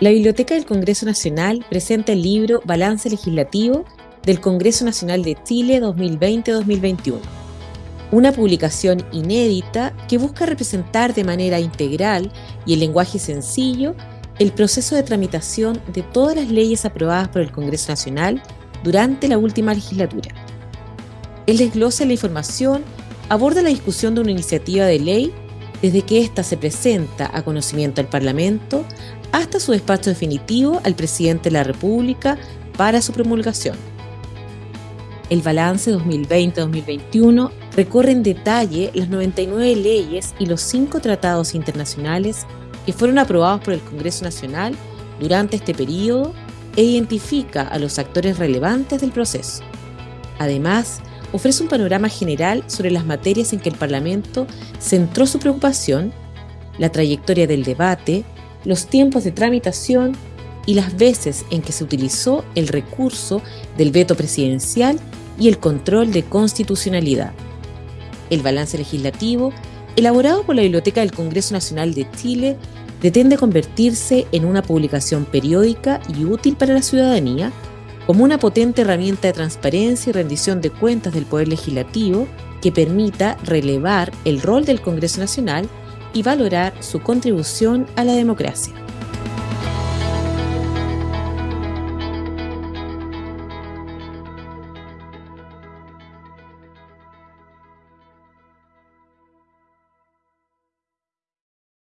La Biblioteca del Congreso Nacional presenta el libro Balance Legislativo del Congreso Nacional de Chile 2020-2021, una publicación inédita que busca representar de manera integral y en lenguaje sencillo el proceso de tramitación de todas las leyes aprobadas por el Congreso Nacional durante la última legislatura. El desglose de la información aborda la discusión de una iniciativa de ley desde que ésta se presenta a conocimiento del Parlamento hasta su despacho definitivo al presidente de la República para su promulgación. El balance 2020-2021 recorre en detalle las 99 leyes y los cinco tratados internacionales que fueron aprobados por el Congreso Nacional durante este periodo e identifica a los actores relevantes del proceso. Además, ofrece un panorama general sobre las materias en que el Parlamento centró su preocupación, la trayectoria del debate, los tiempos de tramitación y las veces en que se utilizó el recurso del veto presidencial y el control de constitucionalidad. El balance legislativo, elaborado por la Biblioteca del Congreso Nacional de Chile, pretende convertirse en una publicación periódica y útil para la ciudadanía como una potente herramienta de transparencia y rendición de cuentas del Poder Legislativo que permita relevar el rol del Congreso Nacional y valorar su contribución a la democracia.